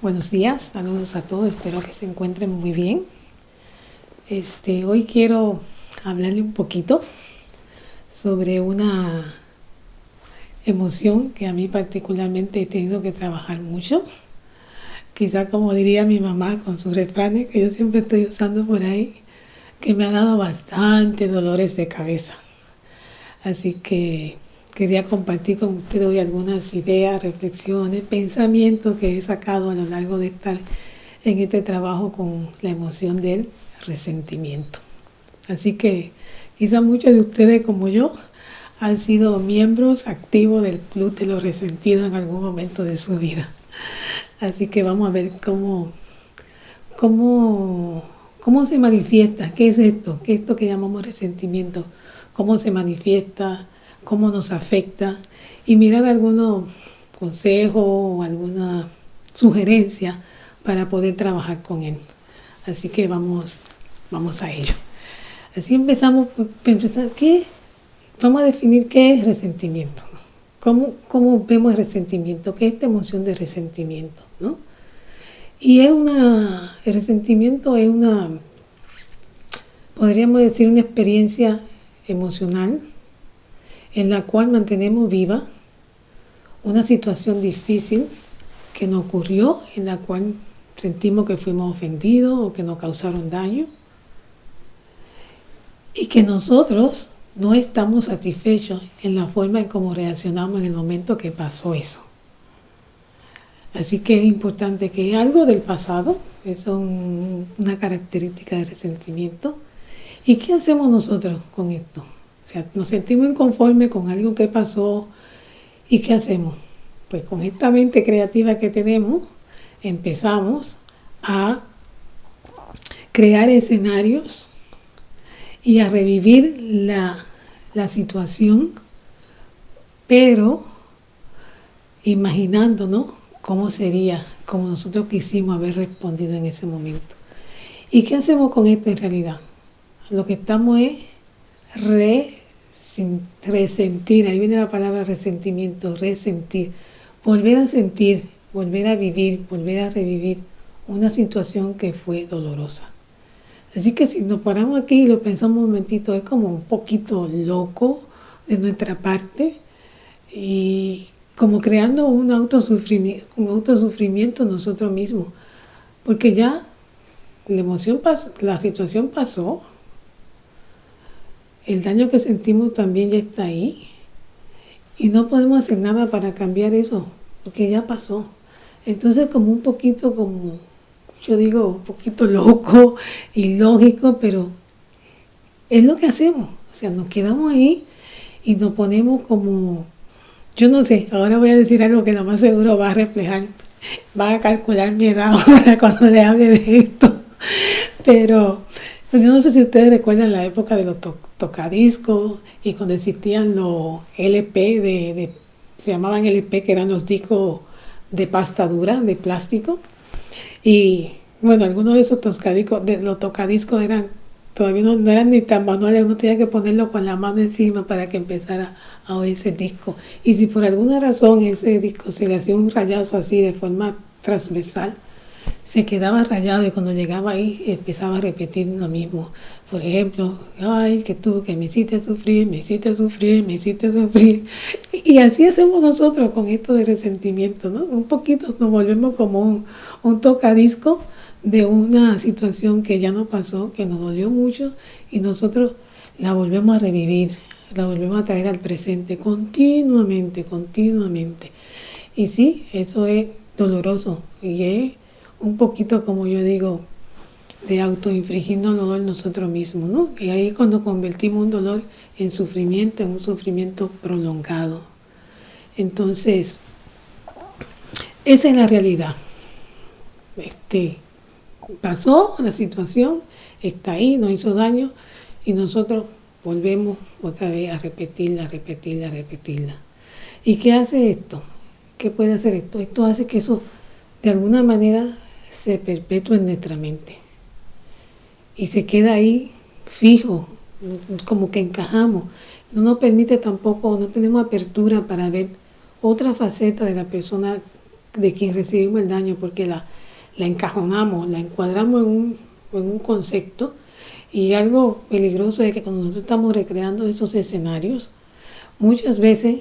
Buenos días, saludos a todos, espero que se encuentren muy bien. Este, hoy quiero hablarle un poquito sobre una emoción que a mí particularmente he tenido que trabajar mucho. Quizá como diría mi mamá con sus refranes que yo siempre estoy usando por ahí, que me ha dado bastante dolores de cabeza. Así que quería compartir con ustedes hoy algunas ideas, reflexiones, pensamientos que he sacado a lo largo de estar en este trabajo con la emoción del resentimiento. Así que quizá muchos de ustedes como yo han sido miembros activos del Club de los Resentidos en algún momento de su vida. Así que vamos a ver cómo, cómo, cómo se manifiesta, qué es esto, qué es esto que llamamos resentimiento, cómo se manifiesta, cómo nos afecta y mirar algunos consejos o alguna sugerencia para poder trabajar con él. Así que vamos, vamos a ello. Así empezamos por empezar, ¿qué? Vamos a definir qué es resentimiento. ¿Cómo, ¿Cómo, vemos el resentimiento? ¿Qué es esta emoción de resentimiento? ¿no? Y es una, el resentimiento es una, podríamos decir, una experiencia emocional en la cual mantenemos viva una situación difícil que nos ocurrió, en la cual sentimos que fuimos ofendidos o que nos causaron daño y que nosotros no estamos satisfechos en la forma en cómo reaccionamos en el momento que pasó eso. Así que es importante que algo del pasado, es una característica de resentimiento. ¿Y qué hacemos nosotros con esto? O sea, nos sentimos inconformes con algo que pasó y ¿qué hacemos? Pues con esta mente creativa que tenemos, empezamos a crear escenarios y a revivir la, la situación, pero imaginándonos cómo sería, como nosotros quisimos haber respondido en ese momento. ¿Y qué hacemos con esto en realidad? Lo que estamos es re resentir, ahí viene la palabra resentimiento, resentir, volver a sentir, volver a vivir, volver a revivir una situación que fue dolorosa. Así que si nos paramos aquí y lo pensamos un momentito, es como un poquito loco de nuestra parte y como creando un autosufrimiento, un autosufrimiento nosotros mismos, porque ya la emoción la situación pasó, el daño que sentimos también ya está ahí. Y no podemos hacer nada para cambiar eso, porque ya pasó. Entonces como un poquito como, yo digo, un poquito loco, ilógico, pero es lo que hacemos. O sea, nos quedamos ahí y nos ponemos como, yo no sé, ahora voy a decir algo que lo más seguro va a reflejar, va a calcular mi edad ahora cuando le hable de esto. Pero yo no sé si ustedes recuerdan la época de los tocadiscos y cuando existían los LP, de, se llamaban LP, que eran los discos de pasta dura, de plástico. Y bueno, algunos de esos tocadiscos, de los tocadiscos eran, todavía no, eran ni tan manuales, uno tenía que ponerlo con la mano encima para que empezara a oír ese disco. Y si por alguna razón ese disco se le hacía un rayazo así de forma transversal, se quedaba rayado y cuando llegaba ahí empezaba a repetir lo mismo. Por ejemplo, ay, que tú, que me hiciste sufrir, me hiciste sufrir, me hiciste sufrir. Y así hacemos nosotros con esto de resentimiento, ¿no? Un poquito nos volvemos como un, un tocadisco de una situación que ya nos pasó, que nos dolió mucho y nosotros la volvemos a revivir, la volvemos a traer al presente continuamente, continuamente. Y sí, eso es doloroso y es un poquito, como yo digo, de autoinfligirnos dolor nosotros mismos, ¿no? Y ahí es cuando convertimos un dolor en sufrimiento, en un sufrimiento prolongado. Entonces, esa es la realidad. Este, pasó la situación, está ahí, nos hizo daño y nosotros volvemos otra vez a repetirla, repetirla, repetirla. ¿Y qué hace esto? ¿Qué puede hacer esto? Esto hace que eso de alguna manera se perpetúa en nuestra mente y se queda ahí fijo, como que encajamos. No nos permite tampoco, no tenemos apertura para ver otra faceta de la persona de quien recibimos el daño porque la, la encajonamos, la encuadramos en un, en un concepto y algo peligroso es que cuando nosotros estamos recreando esos escenarios, muchas veces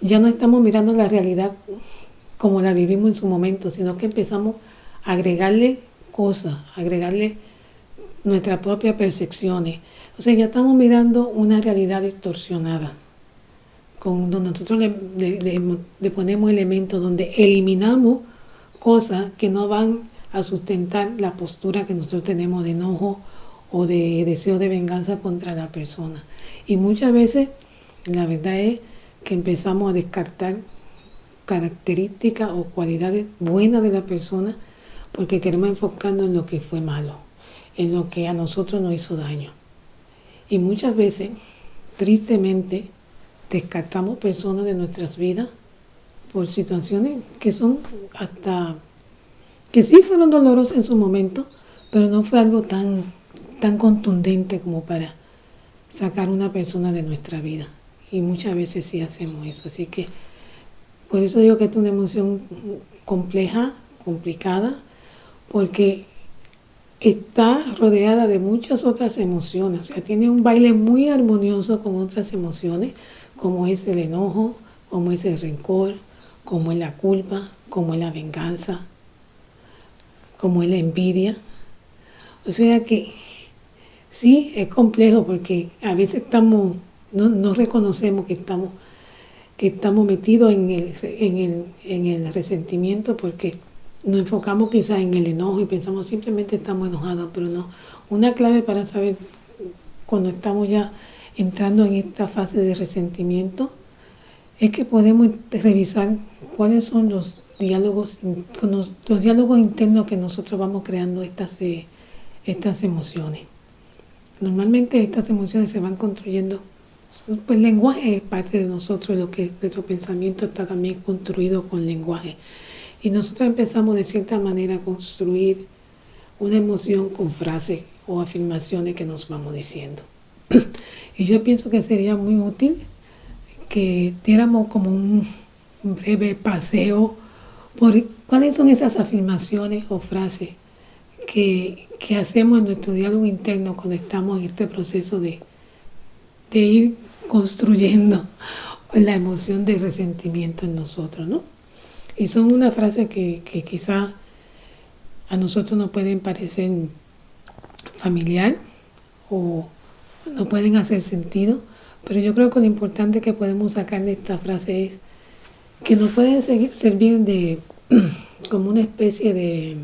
ya no estamos mirando la realidad como la vivimos en su momento, sino que empezamos agregarle cosas, agregarle nuestras propias percepciones. O sea, ya estamos mirando una realidad distorsionada, con, donde nosotros le, ponemos elementos, donde eliminamos cosas que no van a sustentar la postura que nosotros tenemos de enojo o de deseo de venganza contra la persona. Y muchas veces la verdad es que empezamos a descartar características o cualidades buenas de la persona porque queremos enfocarnos en lo que fue malo, en lo que a nosotros nos hizo daño. Y muchas veces, tristemente, descartamos personas de nuestras vidas por situaciones que son hasta, que sí fueron dolorosas en su momento, pero no fue algo tan, tan contundente como para sacar una persona de nuestra vida. Y muchas veces sí hacemos eso. Así que por eso digo que es una emoción compleja, complicada, porque está rodeada de muchas otras emociones, o sea, tiene un baile muy armonioso con otras emociones, como es el enojo, como es el rencor, como es la culpa, como es la venganza, como es la envidia. O sea que sí, es complejo porque a veces estamos, no, reconocemos que estamos, que estamos metidos en el, en, el, en el resentimiento porque nos enfocamos quizás en el enojo y pensamos simplemente estamos enojados, pero no. Una clave para saber cuando estamos ya entrando en esta fase de resentimiento es que podemos revisar cuáles son los diálogos, los diálogos internos que nosotros vamos creando estas, eh, estas emociones. Normalmente estas emociones se van construyendo, pues el lenguaje es parte de nosotros, lo que nuestro pensamiento está también construido con lenguaje. Y nosotros empezamos de cierta manera a construir una emoción con frases o afirmaciones que nos vamos diciendo. y yo pienso que sería muy útil que diéramos como un breve paseo por cuáles son esas afirmaciones o frases que, hacemos en nuestro diálogo interno cuando estamos en este proceso de, de ir construyendo la emoción de resentimiento en nosotros, ¿no? Y son una frase que, que quizá a nosotros nos pueden parecer familiar o no pueden hacer sentido, pero yo creo que lo importante que podemos sacar de esta frase es que nos pueden servir de como una especie de,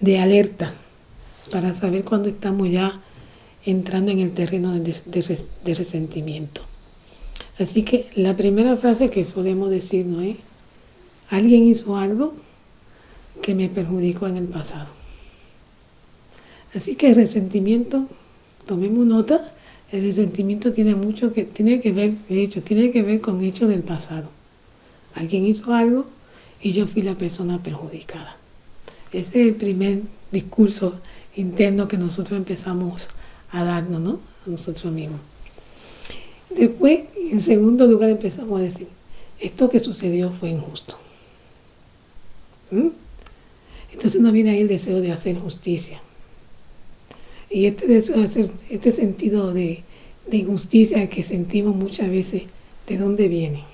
de alerta para saber cuándo estamos ya entrando en el terreno de, de, resentimiento. Así que la primera frase que solemos decir no es Alguien hizo algo que me perjudicó en el pasado. Así que el resentimiento, tomemos nota, el resentimiento tiene mucho que, tiene que ver, de hecho, tiene que ver con hechos del pasado. Alguien hizo algo y yo fui la persona perjudicada. Ese es el primer discurso interno que nosotros empezamos a darnos, ¿no? A nosotros mismos. Después, en segundo lugar, empezamos a decir, esto que sucedió fue injusto. ¿Mm? Entonces no viene ahí el deseo de hacer justicia. Y este deseo de hacer, este sentido de, injusticia que sentimos muchas veces, ¿de dónde viene?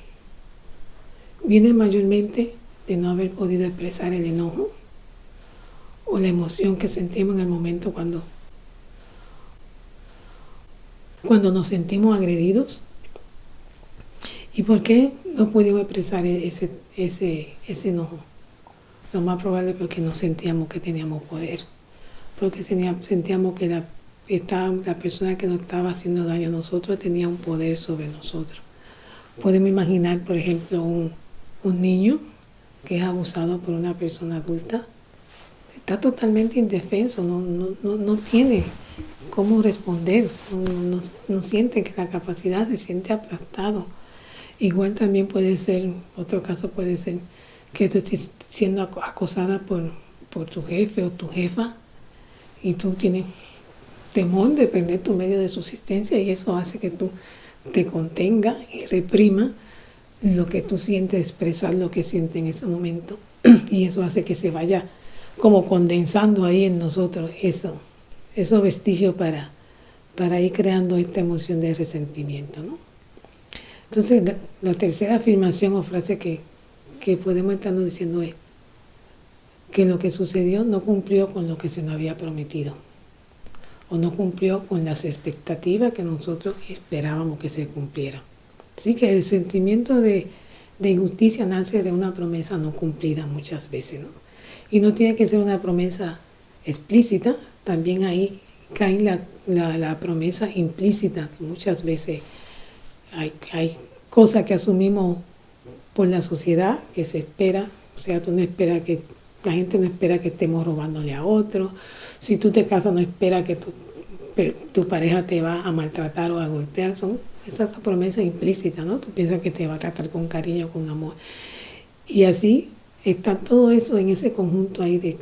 Viene mayormente de no haber podido expresar el enojo o la emoción que sentimos en el momento cuando, cuando nos sentimos agredidos. ¿Y por qué no pudimos expresar ese, ese, ese enojo? Lo más probable es porque no sentíamos que teníamos poder, porque sentíamos que la, la persona que nos estaba haciendo daño a nosotros tenía un poder sobre nosotros. Podemos imaginar, por ejemplo, un, niño que es abusado por una persona adulta, está totalmente indefenso, no, no, tiene cómo responder, no, no, siente que la capacidad se siente aplastado. Igual también puede ser, otro caso puede ser que tú siendo acosada por, por tu jefe o tu jefa y tú tienes temor de perder tu medio de subsistencia y eso hace que tú te contenga y reprima lo que tú sientes, expresar lo que sientes en ese momento. Y eso hace que se vaya como condensando ahí en nosotros eso, esos vestigios para, para ir creando esta emoción de resentimiento. ¿no? Entonces, la, tercera afirmación o frase que, que podemos estar diciendo es que lo que sucedió no cumplió con lo que se nos había prometido o no cumplió con las expectativas que nosotros esperábamos que se cumplieran. Así que el sentimiento de, injusticia nace de una promesa no cumplida muchas veces. Y no tiene que ser una promesa explícita, también ahí cae la, la, promesa implícita, que muchas veces hay, hay cosas que asumimos por la sociedad que se espera, o sea, tú no esperas que, la gente no espera que estemos robándole a otro, si tú te casas no espera que tu, tu pareja te va a maltratar o a golpear, son esas promesas implícitas, ¿no? Tú piensas que te va a tratar con cariño, con amor. Y así está todo eso en ese conjunto ahí de,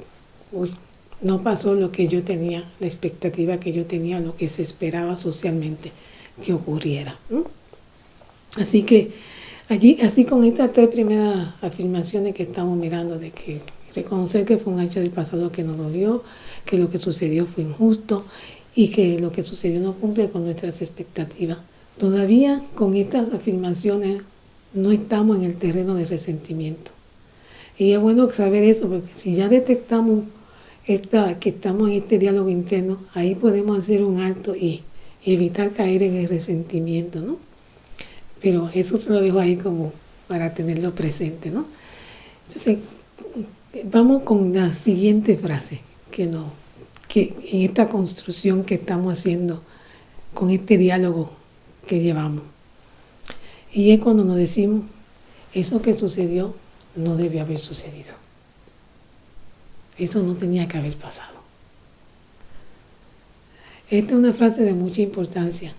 uy, no pasó lo que yo tenía, la expectativa que yo tenía, lo que se esperaba socialmente que ocurriera. Así que allí, así con estas tres primeras afirmaciones que estamos mirando, de que reconocer que fue un hecho del pasado que nos dolió, que lo que sucedió fue injusto y que lo que sucedió no cumple con nuestras expectativas. Todavía con estas afirmaciones no estamos en el terreno de resentimiento. Y es bueno saber eso, porque si ya detectamos esta, que estamos en este diálogo interno, ahí podemos hacer un alto y evitar caer en el resentimiento, ¿no? Pero eso se lo dejo ahí como para tenerlo presente, ¿no? Entonces, vamos con la siguiente frase que, que en esta construcción que estamos haciendo con este diálogo que llevamos. Y es cuando nos decimos, eso que sucedió no debió haber sucedido. Eso no tenía que haber pasado. Esta es una frase de mucha importancia,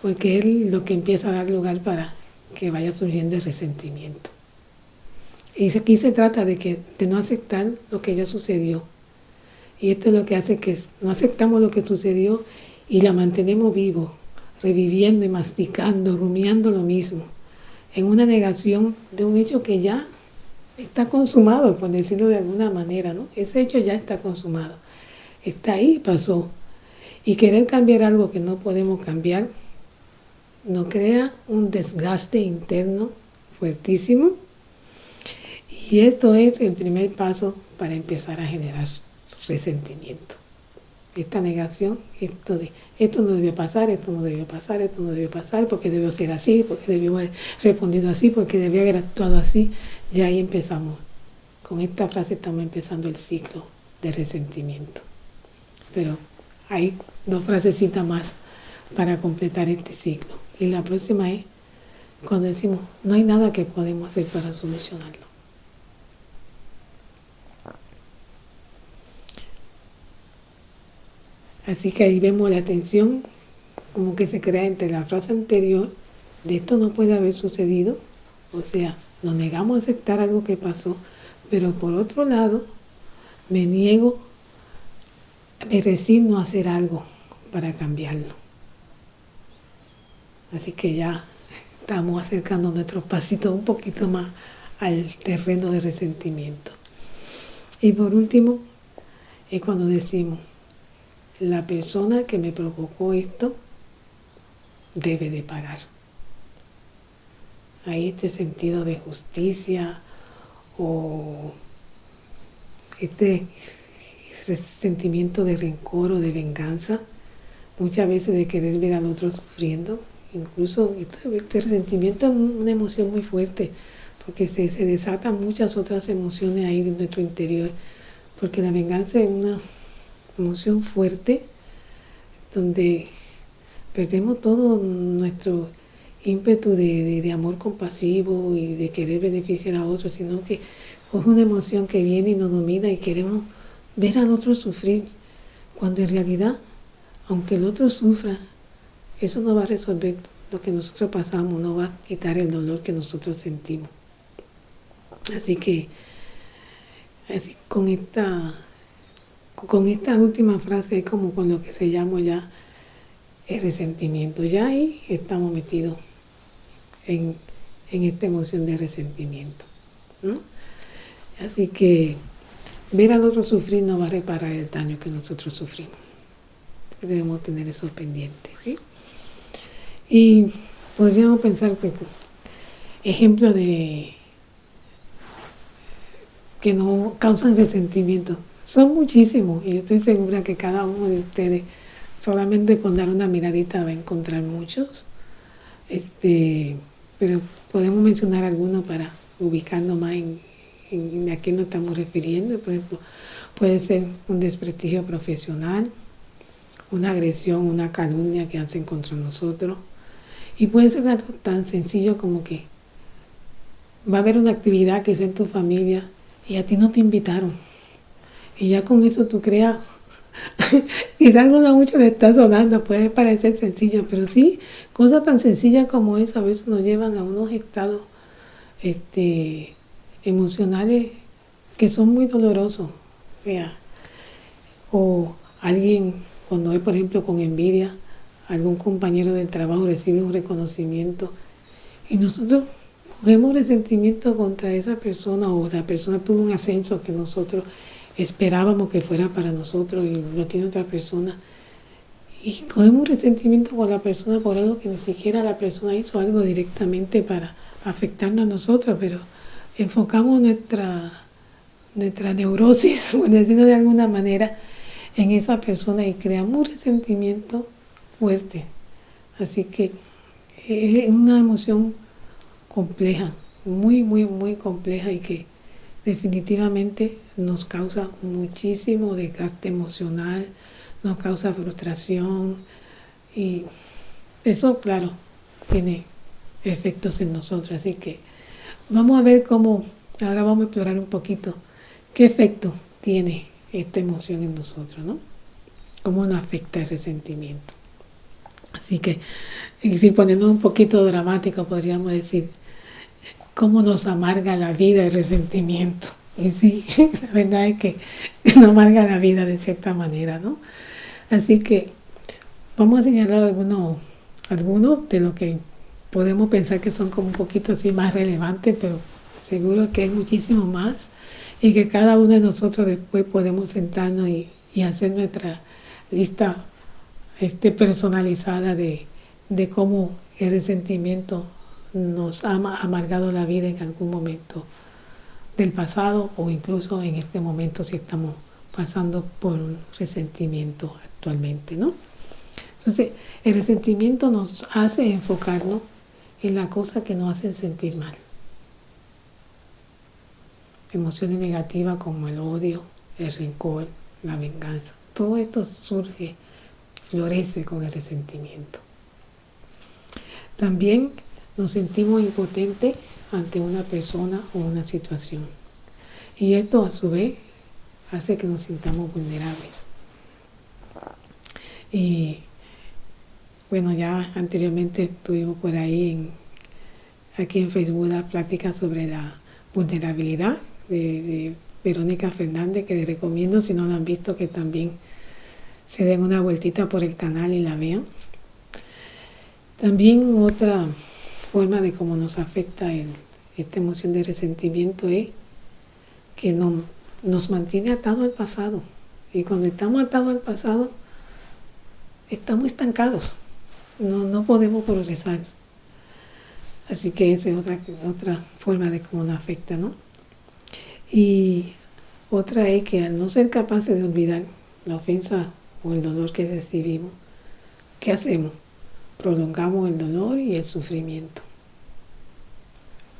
porque es lo que empieza a dar lugar para que vaya surgiendo el resentimiento. Y aquí se trata de, que, de no aceptar lo que ya sucedió. Y esto es lo que hace que no aceptamos lo que sucedió y la mantenemos vivo, reviviendo y masticando, rumiando lo mismo, en una negación de un hecho que ya está consumado, por decirlo de alguna manera, ¿no? Ese hecho ya está consumado. Está ahí, pasó. Y querer cambiar algo que no podemos cambiar nos crea un desgaste interno fuertísimo. Y esto es el primer paso para empezar a generar resentimiento. Esta negación, esto de esto no debió pasar, esto no debió pasar, esto no debió pasar, porque debió ser así, porque debió haber respondido así, porque debió haber actuado así. Y ahí empezamos. Con esta frase estamos empezando el ciclo de resentimiento. Pero hay dos frasecitas más para completar este ciclo. Y la próxima es cuando decimos, no hay nada que podemos hacer para solucionarlo. Así que ahí vemos la tensión como que se crea entre la frase anterior de esto no puede haber sucedido, o sea, nos negamos a aceptar algo que pasó, pero por otro lado, me niego, me resigno a hacer algo para cambiarlo. Así que ya estamos acercando nuestros pasitos un poquito más al terreno de resentimiento. Y por último, es cuando decimos, la persona que me provocó esto debe de pagar. Hay este sentido de justicia o este sentimiento de rencor o de venganza, muchas veces de querer ver al otro sufriendo, incluso este, este resentimiento es una emoción muy fuerte, porque se, se desatan muchas otras emociones ahí de nuestro interior, porque la venganza es una emoción fuerte donde perdemos todo nuestro ímpetu de, amor compasivo y de querer beneficiar a otros, sino que es una emoción que viene y nos domina y queremos ver al otro sufrir, cuando en realidad, aunque el otro sufra, eso no va a resolver lo que nosotros pasamos, no va a quitar el dolor que nosotros sentimos. Así que, con esta con esta última frase es como con lo que se llama ya el resentimiento. Ya ahí estamos metidos en, en esta emoción de resentimiento. Así que ver al otro sufrir no va a reparar el daño que nosotros sufrimos. Debemos tener eso pendiente, ¿sí? Y podríamos pensar que ejemplos de que no causan resentimiento son muchísimos y yo estoy segura que cada uno de ustedes solamente con dar una miradita va a encontrar muchos. Este, pero podemos mencionar algunos para ubicarnos más en, a qué nos estamos refiriendo. Por ejemplo, puede ser un desprestigio profesional, una agresión, una calumnia que hacen contra nosotros. Y puede ser algo tan sencillo como que va a haber una actividad que es en tu familia y a ti no te invitaron. Y ya con eso tú creas, quizás no mucho le está sonando, puede parecer sencillo, pero sí, cosas tan sencillas como eso a veces nos llevan a unos estados este, emocionales que son muy dolorosos. O sea, o alguien, cuando es por ejemplo con envidia, algún compañero del trabajo recibe un reconocimiento y nosotros cogemos resentimiento contra esa persona o la persona tuvo un ascenso que nosotros esperábamos que fuera para nosotros y lo tiene otra persona. Y cogemos un resentimiento con la persona por algo que ni siquiera la persona hizo algo directamente para afectarnos a nosotros, pero enfocamos nuestra, nuestra neurosis, por decirlo de alguna manera, en esa persona y creamos un resentimiento fuerte. Así que es una emoción compleja, muy, muy, muy compleja y que definitivamente nos causa muchísimo desgaste emocional, nos causa frustración y eso, claro, tiene efectos en nosotros. Así que vamos a ver cómo, ahora vamos a explorar un poquito qué efecto tiene esta emoción en nosotros, ¿no? Cómo nos afecta el resentimiento. Así que, si ponemos un poquito dramático, podríamos decir, cómo nos amarga la vida el resentimiento. Y sí, la verdad es que nos amarga la vida de cierta manera, ¿no? Así que vamos a señalar algunos, algunos de lo que podemos pensar que son como un poquito así más relevantes, pero seguro que hay muchísimo más y que cada uno de nosotros después podemos sentarnos y, hacer nuestra lista este, personalizada de, de cómo el resentimiento nos ha amargado la vida en algún momento del pasado o incluso en este momento si estamos pasando por un resentimiento actualmente, ¿no? Entonces, el resentimiento nos hace enfocarnos en la cosa que nos hacen sentir mal. Emociones negativas como el odio, el rencor, la venganza. Todo esto surge, florece con el resentimiento. También nos sentimos impotentes ante una persona o una situación. Y esto a su vez hace que nos sintamos vulnerables. Y bueno, ya anteriormente estuvimos por ahí en, aquí en Facebook la plática sobre la vulnerabilidad de, Verónica Fernández, que les recomiendo si no la han visto que también se den una vueltita por el canal y la vean. También otra forma de cómo nos afecta esta emoción de resentimiento es que nos mantiene atado al pasado. Y cuando estamos atados al pasado, estamos estancados no, no podemos progresar. Así que esa es otra, otra forma de cómo nos afecta, ¿no? Y otra es que al no ser capaces de olvidar la ofensa o el dolor que recibimos, ¿qué hacemos? Prolongamos el dolor y el sufrimiento.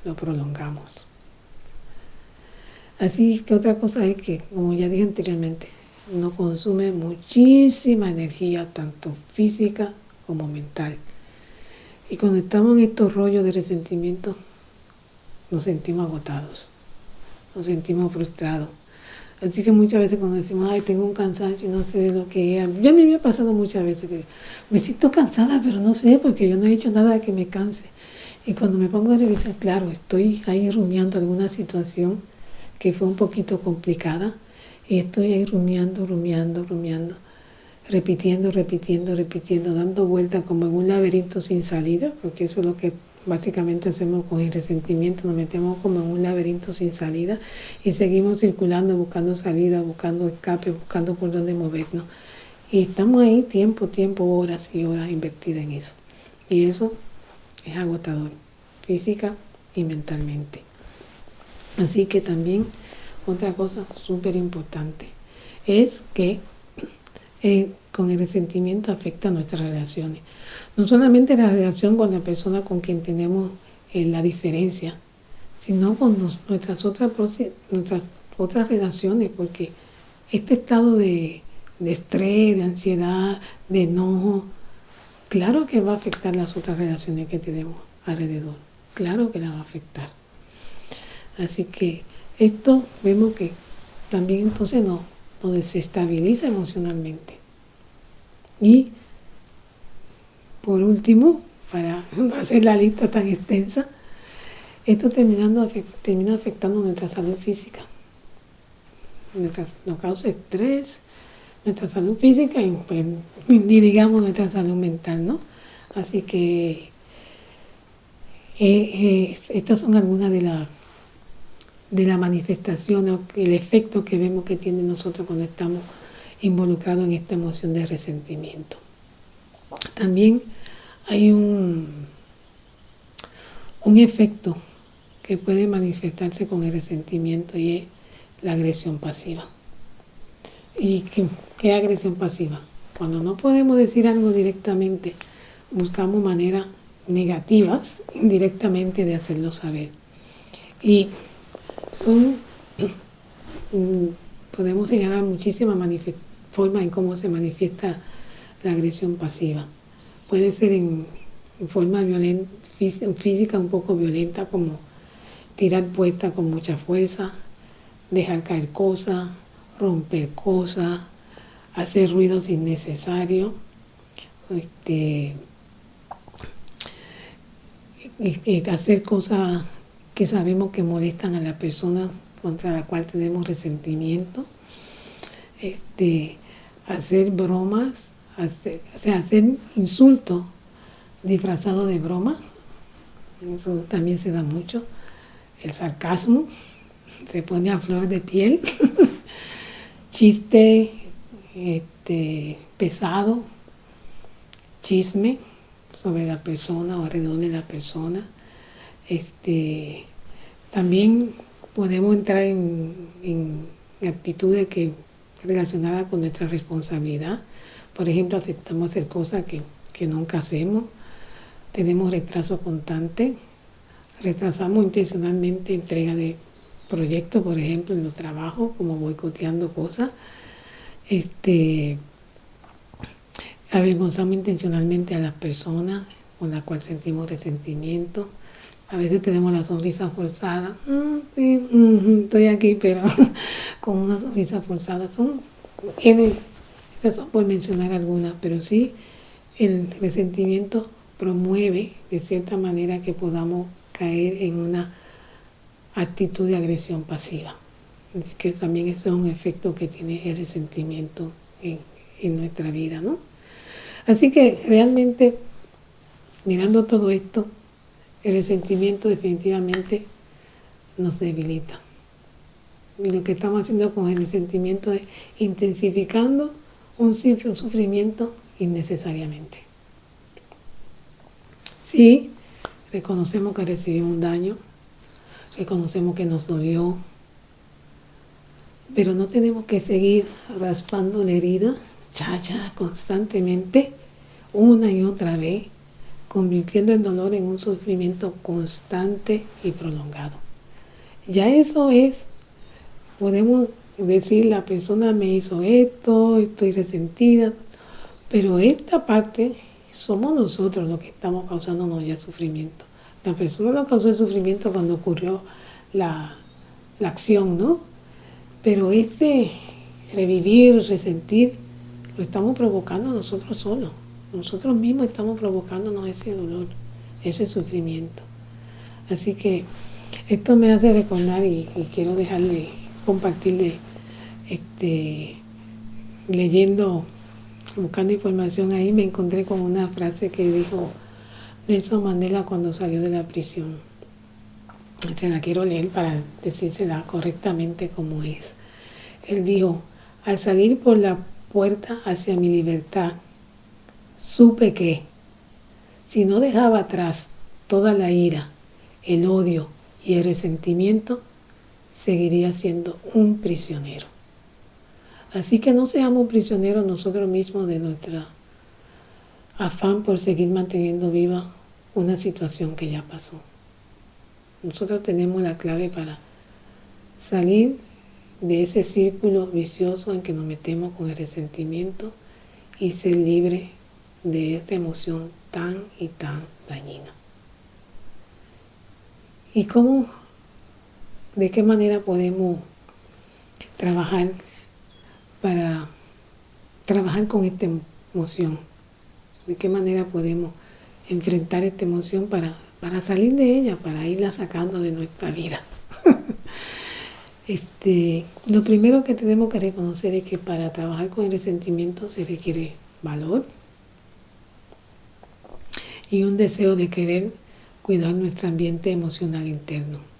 Lo prolongamos. Así que otra cosa es que, como ya dije anteriormente, nos consume muchísima energía, tanto física como mental. Y cuando estamos en estos rollos de resentimiento, nos sentimos agotados, nos sentimos frustrados. Así que muchas veces cuando decimos, ay, tengo un cansancio y no sé de lo que es, ya me ha pasado muchas veces que me siento cansada, pero no sé, porque yo no he hecho nada que me canse. Y cuando me pongo a revisar, claro, estoy ahí rumiando alguna situación que fue un poquito complicada y estoy ahí rumiando, rumiando, rumiando repitiendo, repitiendo, repitiendo, dando vueltas como en un laberinto sin salida, porque eso es lo que básicamente hacemos con el resentimiento, nos metemos como en un laberinto sin salida y seguimos circulando, buscando salida, buscando escape, buscando por dónde movernos. Y estamos ahí tiempo, tiempo, horas y horas invertidas en eso. Y eso es agotador, física y mentalmente. Así que también otra cosa súper importante es que eh, con el resentimiento afecta nuestras relaciones. No solamente la relación con la persona con quien tenemos eh, la diferencia, sino con nuestras, otras, nuestras otras relaciones, porque este estado de, de estrés, de ansiedad, de enojo, claro que va a afectar las otras relaciones que tenemos alrededor, claro que la va a afectar. Así que esto vemos que también entonces nos, nos desestabiliza emocionalmente. Y por último, para no hacer la lista tan extensa, esto terminando, termina afectando nuestra salud física. nos causa estrés, nuestra salud física y, pues, digamos nuestra salud mental, ¿no? Así que eh, eh, estas son algunas de las de la manifestación el efecto que vemos que tiene nosotros cuando estamos involucrados en esta emoción de resentimiento. También hay un, un efecto que puede manifestarse con el resentimiento y es la agresión pasiva. ¿Y qué, qué agresión pasiva? Cuando no podemos decir algo directamente, buscamos maneras negativas indirectamente de hacerlo saber. Y son, podemos señalar muchísimas formas en cómo se manifiesta la agresión pasiva. Puede ser en, forma violenta, física un poco violenta, como tirar puertas con mucha fuerza, dejar caer cosas, romper cosas, hacer ruidos innecesarios, este, hacer cosas que sabemos que molestan a la persona contra la cual tenemos resentimiento, este, hacer bromas, hacer, hacer insultos disfrazados de broma, eso también se da mucho, el sarcasmo, se pone a flor de piel, chiste este, pesado, chisme sobre la persona o alrededor de la persona, este, también podemos entrar en, actitudes que relacionadas con nuestra responsabilidad. Por ejemplo, aceptamos hacer cosas que, que nunca hacemos, tenemos retraso constante, retrasamos intencionalmente entrega de proyectos, por ejemplo, en los trabajos, como boicoteando cosas. Este, avergonzamos intencionalmente a las personas con las cuales sentimos resentimiento a veces tenemos la sonrisa forzada. Mm, estoy aquí, pero con una sonrisa forzada. Son N, son por mencionar algunas, pero sí el resentimiento promueve de cierta manera que podamos caer en una actitud de agresión pasiva. Así que también eso es un efecto que tiene el resentimiento en, en nuestra vida, ¿no? Así que realmente, mirando todo esto, el resentimiento definitivamente nos debilita. Y lo que estamos haciendo con el resentimiento es intensificando un, sufrimiento innecesariamente. Sí, reconocemos que recibimos un daño, reconocemos que nos dolió, pero no tenemos que seguir raspando la herida, chacha, constantemente, una y otra vez, convirtiendo el dolor en un sufrimiento constante y prolongado. Ya eso es, podemos decir, la persona me hizo esto, estoy resentida, pero esta parte somos nosotros los que estamos causándonos ya sufrimiento. La persona no causó el sufrimiento cuando ocurrió la, la acción, ¿no? Pero este revivir, resentir, lo estamos provocando nosotros solos. Nosotros mismos estamos provocándonos ese dolor, ese sufrimiento. Así que esto me hace recordar y, quiero dejarle, compartirle, este, leyendo, buscando información ahí, me encontré con una frase que dijo Nelson Mandela cuando salió de la prisión. Se la quiero leer para decírsela correctamente como es. Él dijo, al salir por la puerta hacia mi libertad, supe que si no dejaba atrás toda la ira, el odio y el resentimiento, seguiría siendo un prisionero. Así que no seamos prisioneros nosotros mismos de nuestra afán por seguir manteniendo viva una situación que ya pasó. Nosotros tenemos la clave para salir de ese círculo vicioso en que nos metemos con el resentimiento y ser libre de esta emoción tan y tan dañina. ¿Y cómo, de qué manera podemos trabajar para trabajar con esta emoción? ¿De qué manera podemos enfrentar esta emoción para, para salir de ella, para irla sacando de nuestra vida? este, lo primero que tenemos que reconocer es que para trabajar con el resentimiento se requiere valor y un deseo de querer cuidar nuestro ambiente emocional interno.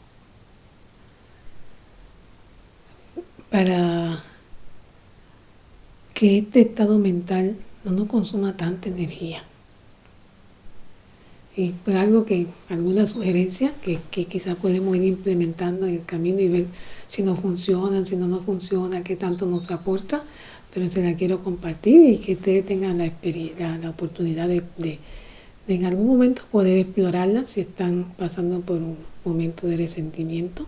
Para que este estado mental no nos consuma tanta energía. Y pues algo que, alguna sugerencia que, que quizás podemos ir implementando en el camino y ver si nos funciona, si no nos funciona, qué tanto nos aporta, pero se la quiero compartir y que ustedes tengan la, experiencia, la oportunidad de en algún momento poder explorarla si están pasando por un momento de resentimiento.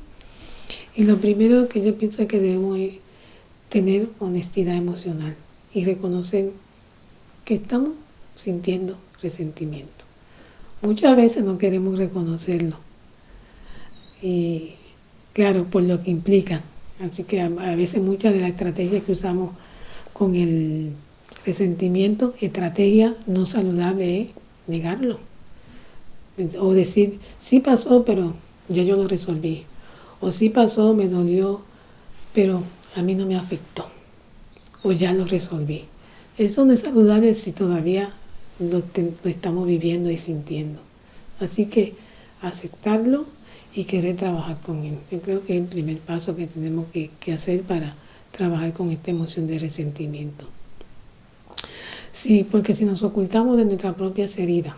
Y lo primero que yo pienso que debemos es tener honestidad emocional y reconocer que estamos sintiendo resentimiento. Muchas veces no queremos reconocerlo. Y claro, por lo que implica. Así que a, veces muchas de las estrategias que usamos con el resentimiento, estrategia no saludable es negarlo. O decir, sí pasó, pero ya yo lo resolví. O sí pasó, me dolió, pero a mí no me afectó. O ya lo resolví. Eso no es saludable si todavía lo, estamos viviendo y sintiendo. Así que aceptarlo y querer trabajar con él. Yo creo que es el primer paso que tenemos que, que hacer para trabajar con esta emoción de resentimiento. Sí, porque si nos ocultamos de nuestra propia heridas,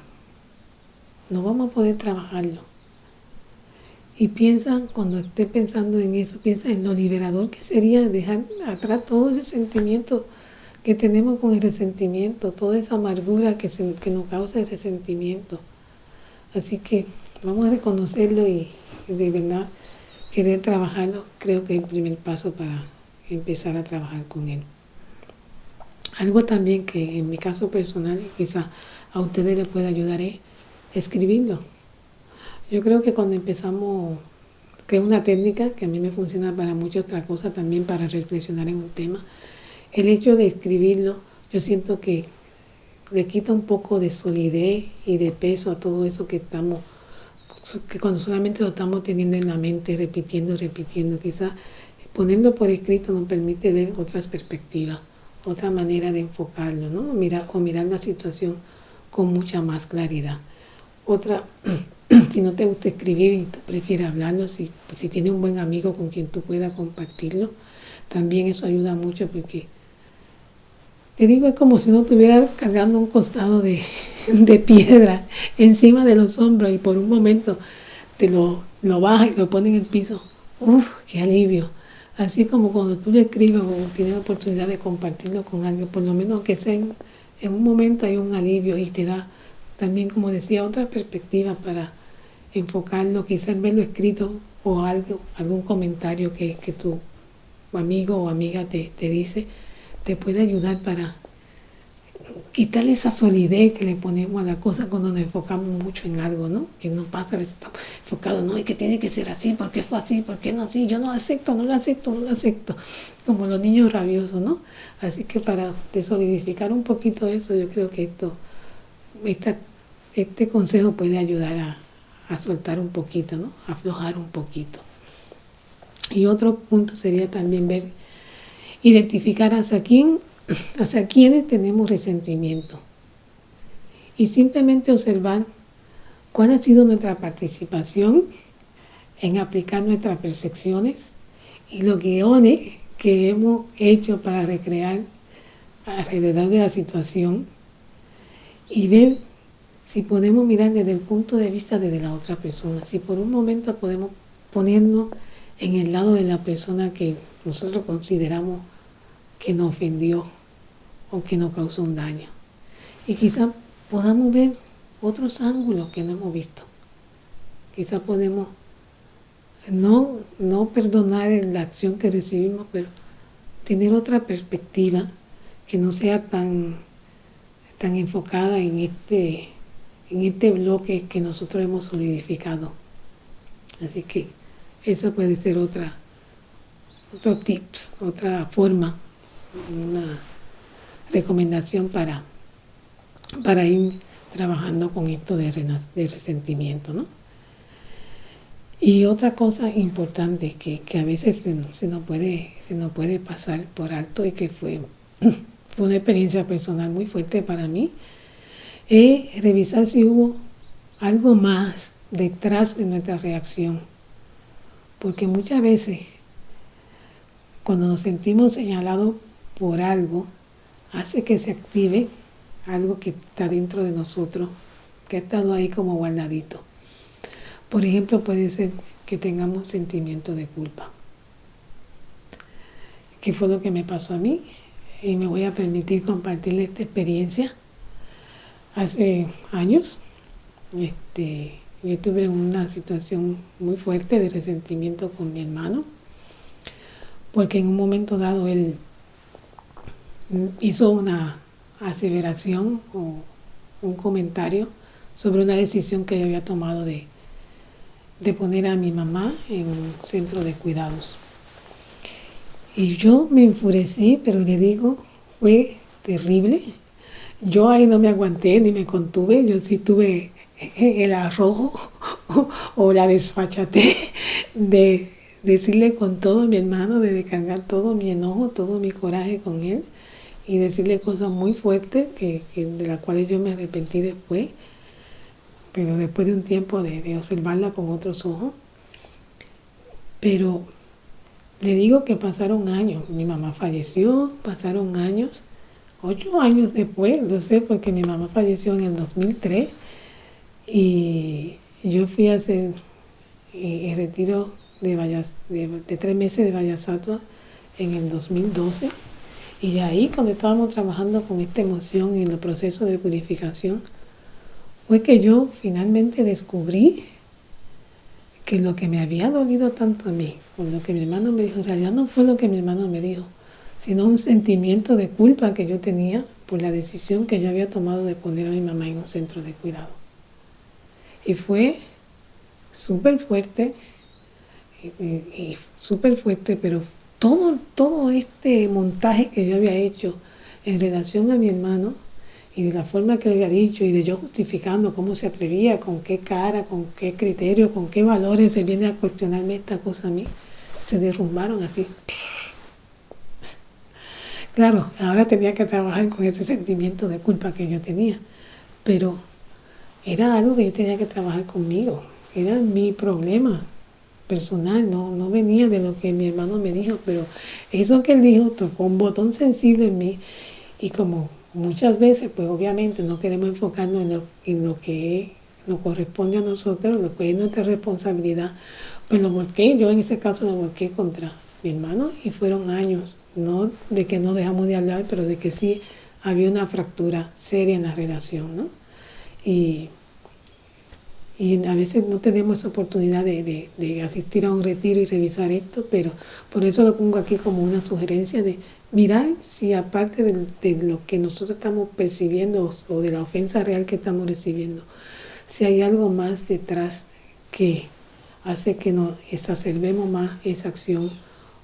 no vamos a poder trabajarlo. Y piensa, cuando esté pensando en eso, piensa en lo liberador que sería dejar atrás todo ese sentimiento que tenemos con el resentimiento, toda esa amargura que, que nos causa el resentimiento. Así que vamos a reconocerlo y de verdad querer trabajarlo, creo que es el primer paso para empezar a trabajar con él. Algo también que en mi caso personal quizá a ustedes les pueda ayudar es escribirlo. Yo creo que cuando empezamos, que es una técnica que a mí me funciona para muchas otras cosas, también para reflexionar en un tema, el hecho de escribirlo, yo siento que le quita un poco de solidez y de peso a todo eso que estamos, que cuando solamente lo estamos teniendo en la mente, repitiendo, repitiendo, quizás ponerlo por escrito nos permite ver otras perspectivas otra manera de enfocarlo, ¿no? Mirar, o mirar la situación con mucha más claridad. Otra, si no te gusta escribir y tú prefieres hablarlo, si, si tienes un buen amigo con quien tú puedas compartirlo, también eso ayuda mucho porque te digo, es como si uno estuviera cargando un costado de, de, piedra encima de los hombros y por un momento te lo, lo baja y lo pone en el piso. ¡Uf! ¡Qué alivio! Así como cuando tú le escribes o tienes la oportunidad de compartirlo con alguien, por lo menos que sea en, un momento hay un alivio y te da también, como decía, otra perspectiva para enfocarlo, quizás verlo escrito o algo, algún comentario que, tu amigo o amiga te, te dice, te puede ayudar para quitarle esa solidez que le ponemos a la cosa cuando nos enfocamos mucho en algo, ¿no? Que nos pasa a veces estamos enfocados, no, y que tiene que ser así, ¿por qué fue así? ¿Por qué no así? Yo no acepto, no lo acepto, no lo acepto. Como los niños rabiosos, ¿no? Así que para desolidificar un poquito eso, yo creo que esto, este consejo puede ayudar a, a soltar un poquito, ¿no? Aflojar un poquito. Y otro punto sería también ver, identificar hacia quién hacia quienes tenemos resentimiento. Y simplemente observar cuál ha sido nuestra participación en aplicar nuestras percepciones y los guiones que hemos hecho para recrear alrededor de la situación y ver si podemos mirar desde el punto de vista de la otra persona, si por un momento podemos ponernos en el lado de la persona que nosotros consideramos que nos ofendió o que nos causó un daño. Y quizá podamos ver otros ángulos que no hemos visto. Quizá podemos no, no perdonar la acción que recibimos, pero tener otra perspectiva que no sea tan, tan enfocada en este, en este bloque que nosotros hemos solidificado. Así que esa puede ser otra, otro tips, otra forma, una recomendación para, para ir trabajando con esto de, de resentimiento, ¿no? Y otra cosa importante que, a veces se, se, nos puede, se nos puede pasar por alto y que fue, fue una experiencia personal muy fuerte para mí, es revisar si hubo algo más detrás de nuestra reacción. Porque muchas veces cuando nos sentimos señalados por algo, hace que se active algo que está dentro de nosotros, que ha estado ahí como guardadito. Por ejemplo, puede ser que tengamos sentimiento de culpa. ¿Qué fue lo que me pasó a mí? Y me voy a permitir compartirle esta experiencia. Hace años, este, yo tuve una situación muy fuerte de resentimiento con mi hermano, porque en un momento dado él hizo una aseveración o un comentario sobre una decisión que yo había tomado de, de poner a mi mamá en un centro de cuidados. Y yo me enfurecí, pero le digo, fue terrible. Yo ahí no me aguanté ni me contuve, yo sí tuve el arrojo o la desfachate de decirle con todo a mi hermano, de descargar todo mi enojo, todo mi coraje con él y decirle cosas muy fuertes que, de las cuales yo me arrepentí después pero después de un tiempo de, observarla con otros ojos. Pero le digo que pasaron años, mi mamá falleció, pasaron años, ocho años después, lo sé porque mi mamá falleció en el 2003 y yo fui a hacer eh, el retiro de, tres meses de Vallasatua en el 2012 y de ahí cuando estábamos trabajando con esta emoción y en el proceso de purificación, fue que yo finalmente descubrí que lo que me había dolido tanto a mí, con lo que mi hermano me dijo, en realidad no fue lo que mi hermano me dijo, sino un sentimiento de culpa que yo tenía por la decisión que yo había tomado de poner a mi mamá en un centro de cuidado. Y fue súper fuerte, y, súper fuerte, pero todo, todo este montaje que yo había hecho en relación a mi hermano, y de la forma que le había dicho y de yo justificando cómo se atrevía, con qué cara, con qué criterio, con qué valores se viene a cuestionarme esta cosa a mí, se derrumbaron así. Claro, ahora tenía que trabajar con ese sentimiento de culpa que yo tenía, pero era algo que yo tenía que trabajar conmigo, era mi problema personal, no, no venía de lo que mi hermano me dijo, pero eso que él dijo tocó un botón sensible en mí y como muchas veces, pues obviamente no queremos enfocarnos en lo, que nos corresponde a nosotros, lo que es nuestra responsabilidad. Pues lo volqué, yo en ese caso lo volqué contra mi hermano y fueron años, no de que no dejamos de hablar, pero de que sí había una fractura seria en la relación, ¿no? Y, y a veces no tenemos esa oportunidad de, de asistir a un retiro y revisar esto, pero por eso lo pongo aquí como una sugerencia de mirar si aparte de, lo que nosotros estamos percibiendo o de la ofensa real que estamos recibiendo, si hay algo más detrás que hace que nos exacerbemos más esa acción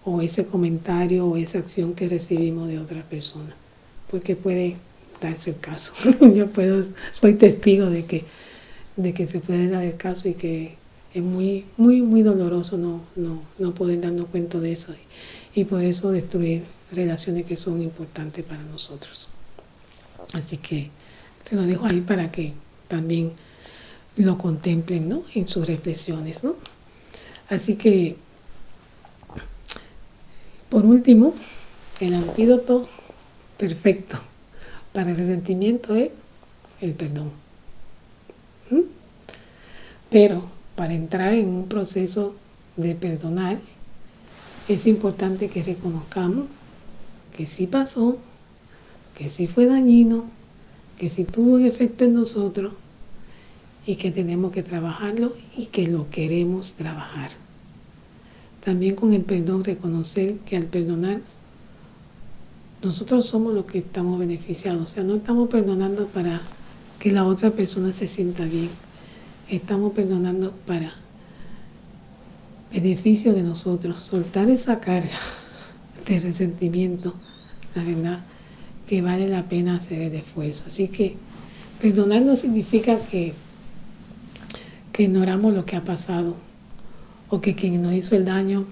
o ese comentario o esa acción que recibimos de otra persona. Porque puede darse el caso. Yo puedo, soy testigo de que, de que se puede dar el caso y que es muy, muy, muy doloroso no, no, no poder darnos cuenta de eso y por eso destruir relaciones que son importantes para nosotros. Así que te lo dejo ahí para que también lo contemplen ¿no? en sus reflexiones. ¿no? Así que, por último, el antídoto perfecto para el resentimiento es el perdón. ¿Mm? Pero para entrar en un proceso de perdonar, es importante que reconozcamos que sí pasó, que sí fue dañino, que sí tuvo un efecto en nosotros y que tenemos que trabajarlo y que lo queremos trabajar. También con el perdón reconocer que al perdonar nosotros somos los que estamos beneficiados. O sea, no estamos perdonando para que la otra persona se sienta bien. Estamos perdonando para beneficio de nosotros. Soltar esa carga de resentimiento, la verdad, que vale la pena hacer el esfuerzo. Así que perdonar no significa que, que ignoramos lo que ha pasado o que quien nos hizo el daño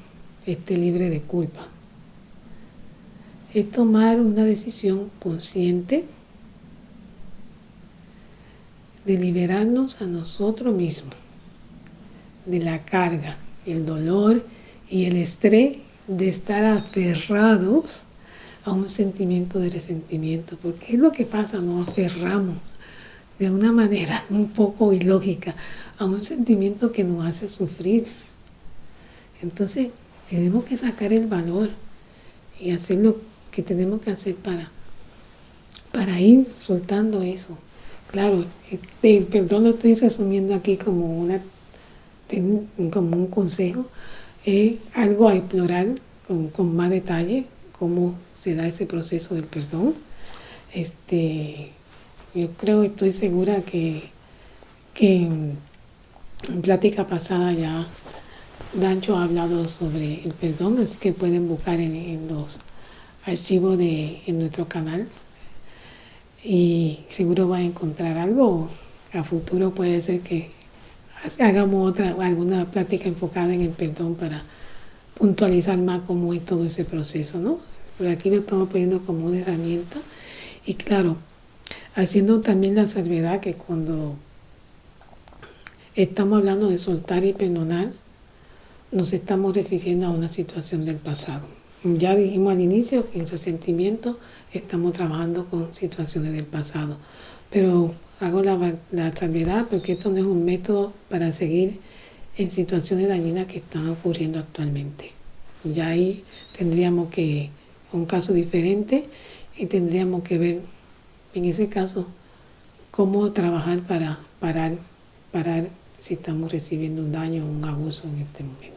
esté libre de culpa. Es tomar una decisión consciente de liberarnos a nosotros mismos de la carga, el dolor y el estrés de estar aferrados a un sentimiento de resentimiento, porque es lo que pasa, nos aferramos de una manera un poco ilógica a un sentimiento que nos hace sufrir. Entonces, tenemos que sacar el valor y hacer lo que tenemos que hacer para, para ir soltando eso. Claro, este, perdón, lo estoy resumiendo aquí como, una, como un consejo, es algo a explorar con, con más detalle, cómo se da ese proceso del perdón. Este, yo creo, estoy segura que, que en, plática pasada ya Dancho ha hablado sobre el perdón, así que pueden buscar en, los archivos de en nuestro canal y seguro va a encontrar algo. A futuro puede ser que hagamos otra alguna plática enfocada en el perdón para puntualizar más cómo es todo ese proceso, ¿no? Por aquí lo estamos poniendo como una herramienta. Y claro, haciendo también la salvedad que cuando estamos hablando de soltar y perdonar, nos estamos refiriendo a una situación del pasado. Ya dijimos al inicio que en su sentimiento estamos trabajando con situaciones del pasado. Pero hago la, la salvedad porque esto no es un método para seguir en situaciones dañinas que están ocurriendo actualmente. Ya ahí tendríamos que un caso diferente y tendríamos que ver en ese caso cómo trabajar para parar, parar si estamos recibiendo un daño o un abuso en este momento.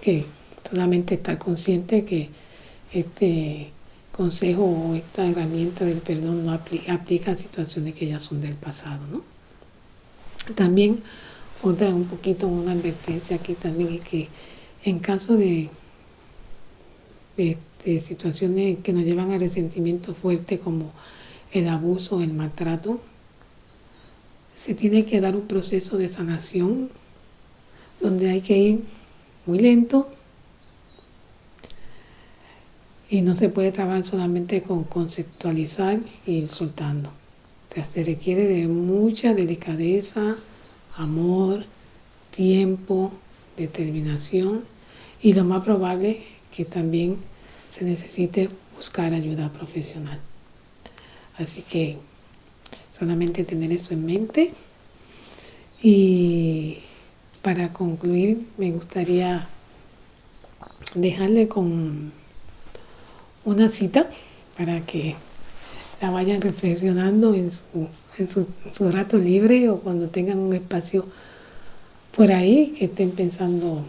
Que solamente estar consciente que este consejo o esta herramienta del perdón no aplica, a situaciones que ya son del pasado. ¿no? También otra un poquito una advertencia aquí también es que en caso de de situaciones que nos llevan a resentimiento fuerte como el abuso, el maltrato, se tiene que dar un proceso de sanación donde hay que ir muy lento y no se puede trabajar solamente con conceptualizar y soltando. Se requiere de mucha delicadeza, amor, tiempo, determinación y lo más probable que también se necesite buscar ayuda profesional. Así que solamente tener eso en mente. Y para concluir, me gustaría dejarle con una cita para que la vayan reflexionando en su, en su, rato libre o cuando tengan un espacio por ahí que estén pensando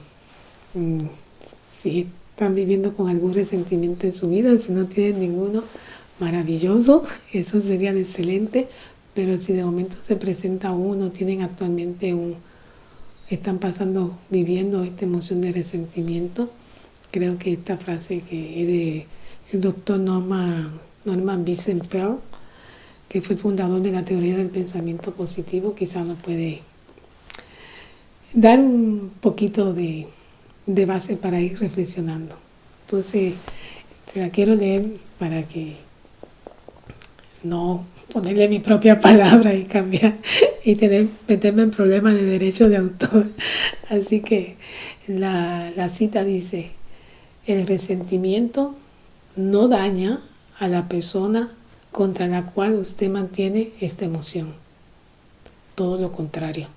si están viviendo con algún resentimiento en su vida, si no tienen ninguno, maravilloso, eso sería excelente, pero si de momento se presenta uno, tienen actualmente un, están pasando, viviendo esta emoción de resentimiento, creo que esta frase que es de el doctor Norman, Norman Wiesenfeld, que fue fundador de la teoría del pensamiento positivo, quizá nos puede dar un poquito de de base para ir reflexionando. Entonces, te la quiero leer para que no ponerle mi propia palabra y cambiar y tener, meterme en problemas de derecho de autor. Así que la, la cita dice, el resentimiento no daña a la persona contra la cual usted mantiene esta emoción. Todo lo contrario.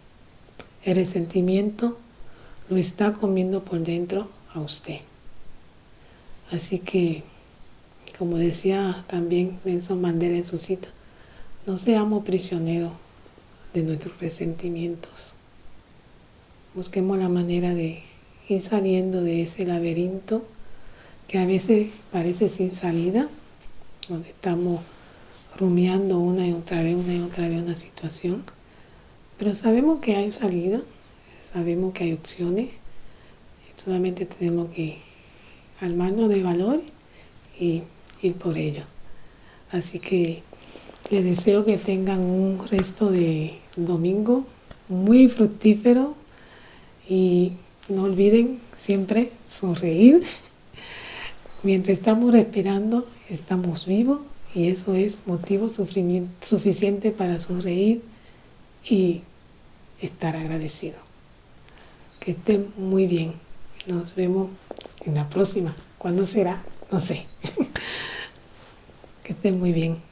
El resentimiento lo está comiendo por dentro a usted. Así que, como decía también Nelson Mandela en su cita, no seamos prisioneros de nuestros resentimientos. Busquemos la manera de ir saliendo de ese laberinto que a veces parece sin salida, donde estamos rumiando una y otra vez, una y otra vez una situación, pero sabemos que hay salida, sabemos que hay opciones, solamente tenemos que armarnos de valor y ir por ello. Así que les deseo que tengan un resto de domingo muy fructífero y no olviden siempre sonreír. Mientras estamos respirando, estamos vivos y eso es motivo suficiente para sonreír y estar agradecido. Que estén muy bien. Nos vemos en la próxima. ¿Cuándo será? No sé. que estén muy bien.